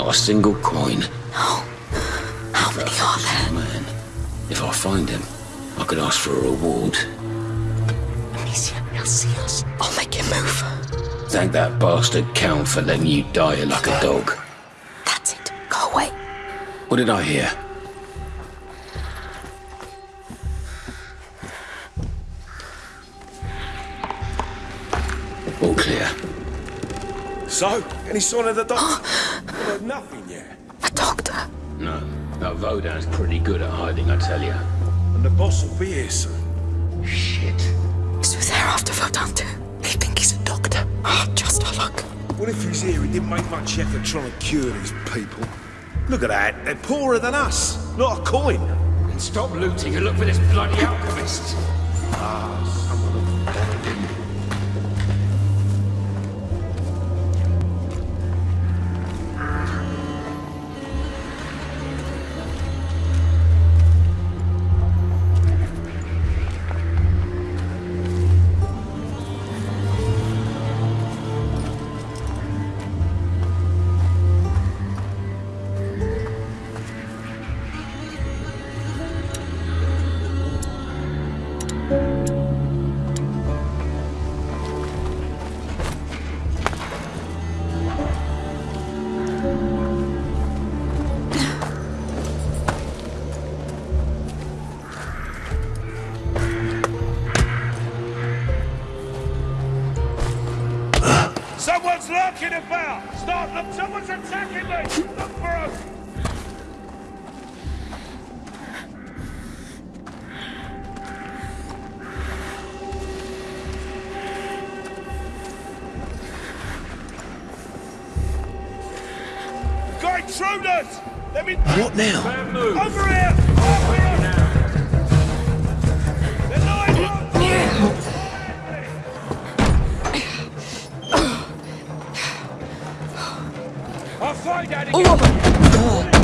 Not a single coin. No. How many are there? Man, if I find him, I could ask for a reward. Amicia, he'll see us. I'll make him move. Thank that bastard Count for letting you die like a dog. That's it. Go away. What did I hear? All clear. So, any sign of the doctor? well, nothing yet. A doctor. No. That Vodan's pretty good at hiding, I tell you. And the boss will be here soon. Shit. So they're after Vodan too. They think he's a doctor. Oh, just our luck. What if he's here? He didn't make much effort trying to cure these people. Look at that. They're poorer than us. Not a coin. And stop looting and look for this bloody alchemist. Ah, someone will lurking about! Start look! Someone's attacking me! Look for us! Got intruders! Let me... What now? Over here! Over here! I'll find out. Oh,